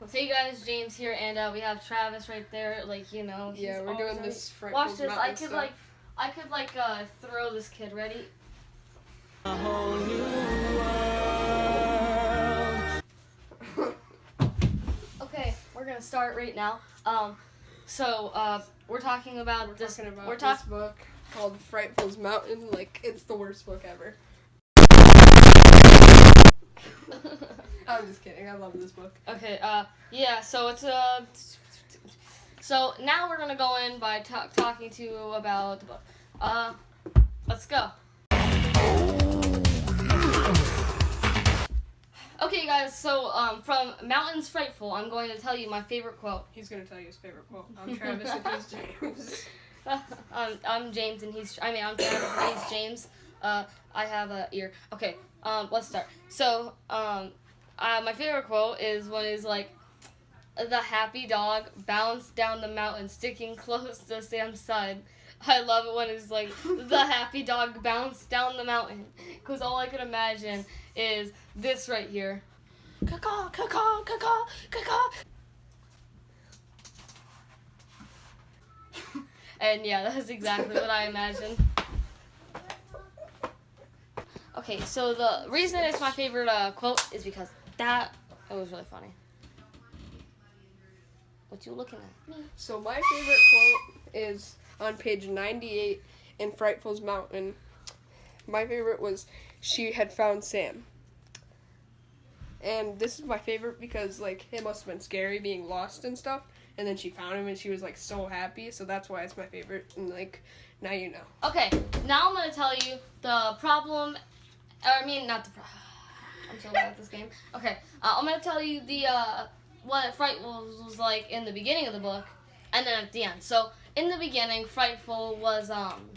So, hey guys, James here, and uh, we have Travis right there. Like you know, Yeah, we're doing this. Watch this. I could stuff. like, I could like uh, throw this kid. Ready? Okay, we're gonna start right now. Um, so uh, we're talking about We're this. talking about we're this book called Frightful's Mountain. Like it's the worst book ever. I'm just kidding. I love this book. okay. Uh, yeah. So it's uh. So now we're gonna go in by ta- talking to you about the book. Uh, let's go. Okay, guys. So um, from Mountains Frightful, I'm going to tell you my favorite quote. He's gonna tell you his favorite quote. I'm Travis and he's James. um, I'm James and he's. I mean, I'm Travis and he's James. Uh, I have a ear. Okay. Um, let's start. So, um, uh, my favorite quote is when he's like, "The happy dog bounced down the mountain, sticking close to Sam's side." I love it when it's like the happy dog bounced down the mountain, because all I could imagine is this right here. Caw caw caw caw caw And yeah, that's exactly what I imagined. Okay, so the reason it's my favorite uh, quote is because that it was really funny. What you looking at? Me. So my favorite quote is on page 98 in Frightful's Mountain. My favorite was she had found Sam. And this is my favorite because like it must have been scary being lost and stuff. And then she found him and she was like so happy, so that's why it's my favorite. And like now you know. Okay, now I'm gonna tell you the problem. Or I mean, not the. Pro- I'm so bad at this game. Okay, uh, I'm gonna tell you the uh, what Frightful was like in the beginning of the book, and then at the end. So in the beginning, Frightful was um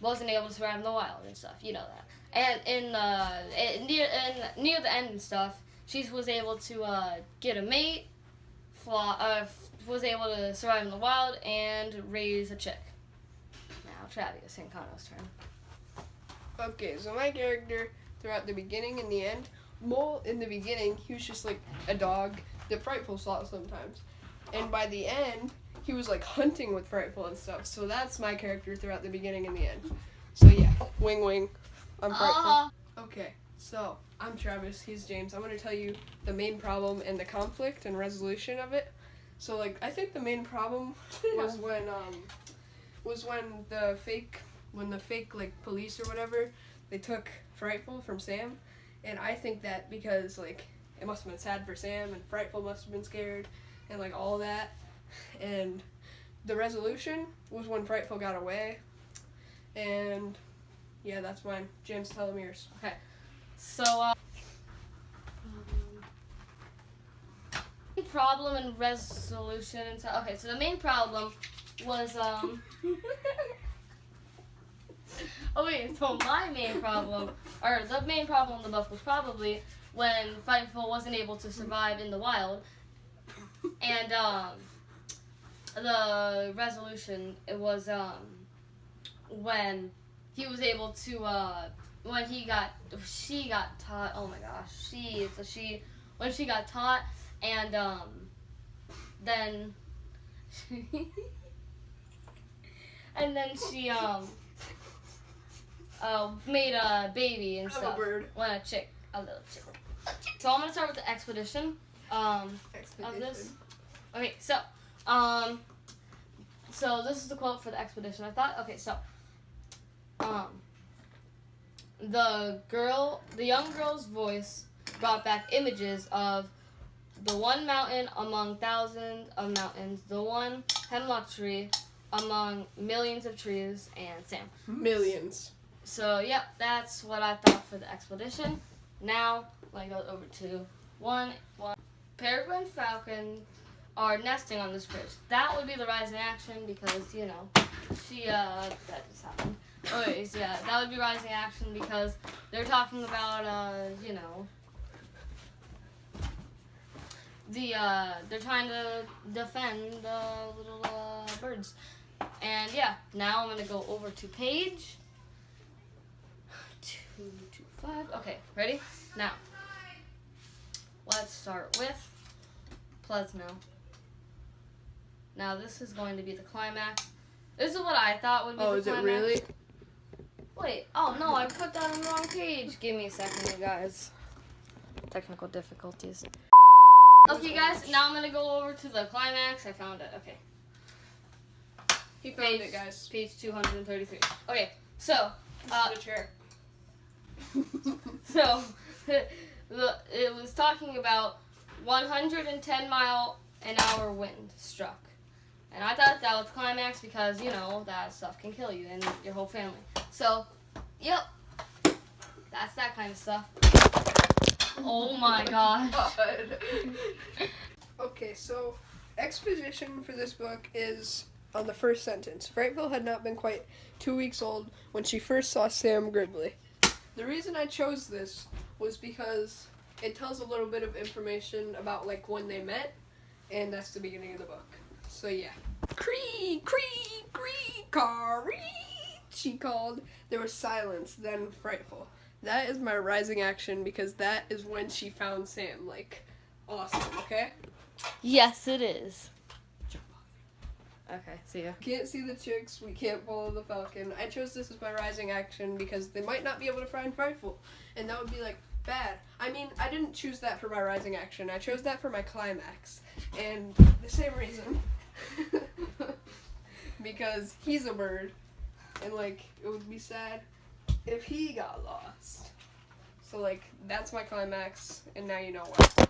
wasn't able to survive in the wild and stuff. You know that. And in the in, near in, near the end and stuff, she was able to uh, get a mate, fly, uh, was able to survive in the wild and raise a chick. Now Travis Sancono's turn. Okay, so my character throughout the beginning and the end, Mole in the beginning, he was just like a dog that Frightful saw sometimes. And by the end, he was like hunting with Frightful and stuff. So that's my character throughout the beginning and the end. So yeah, wing wing. I'm Frightful. Uh, Okay, so I'm Travis, he's James. I'm gonna tell you the main problem and the conflict and resolution of it. So like I think the main problem was when um was when the fake when the fake like police or whatever they took Frightful from Sam, and I think that because like it must have been sad for Sam and Frightful must have been scared and like all that, and the resolution was when Frightful got away, and yeah that's mine. James, yours. Okay. So uh, main problem and resolution and so okay. So the main problem was um. Oh wait, so my main problem, or the main problem in the book was probably when Fightful wasn't able to survive in the wild, and um, the resolution it was um, when he was able to uh, when he got she got taught. Oh my gosh, she so she when she got taught and um, then and then she um uh, made a baby and I'm a stuff. bird. When a chick, a little chick. So I'm gonna start with the expedition. Um, Expedition. this? okay, so um, so this is the quote for the expedition. I thought, okay, so um, the girl, the young girl's voice brought back images of the one mountain among thousands of mountains, the one hemlock tree among millions of trees, and Sam. Millions. So, yep, that's what I thought for the expedition. Now, me go over to one. one. Peregrine falcon are nesting on this bridge. That would be the rising action because, you know, she, uh, that just happened. Anyways, yeah, that would be rising action because they're talking about, uh, you know, the, uh, they're trying to defend the little, uh, birds. And yeah, now I'm gonna go over to page two, two, five. Okay, ready? Now, let's start with Plesno. Now this is going to be the climax. This is what I thought would be Oh, the is it climax. really? Wait, oh no, I put that on the wrong page. Give me a second, you guys. Technical difficulties. Okay, guys, now I'm gonna go over to the climax. I found it. Okay, He found Page- it, guys. page 233. Okay, so, This uh, the chair. So, the, it was talking about 110 mile an hour wind struck. And I thought that was climax because, you know, that stuff can kill you and your whole family. So, yep. That's that kind of stuff. Oh my. God. okay, so exposition for this book is on the first sentence. Frightful had not been quite two weeks old when she first saw Sam Gribley. The reason I chose this was because it tells a little bit of information about like when they met, and that's the beginning of the book. So yeah. Cree, cree, cree, cree. She called. There was silence, then frightful. That is my rising action because that is when she found Sam. Like, awesome. Okay. Yes, it is. Okay, see ya. Can't see the chicks. We can't follow the falcon. I chose this as my rising action because they might not be able to find frightful, and that would be like bad. I mean, I didn't choose that for my rising action. I chose that for my climax, and the same reason. because he's a bird, and like it would be sad if he got lost. So like that's my climax, and now you know why.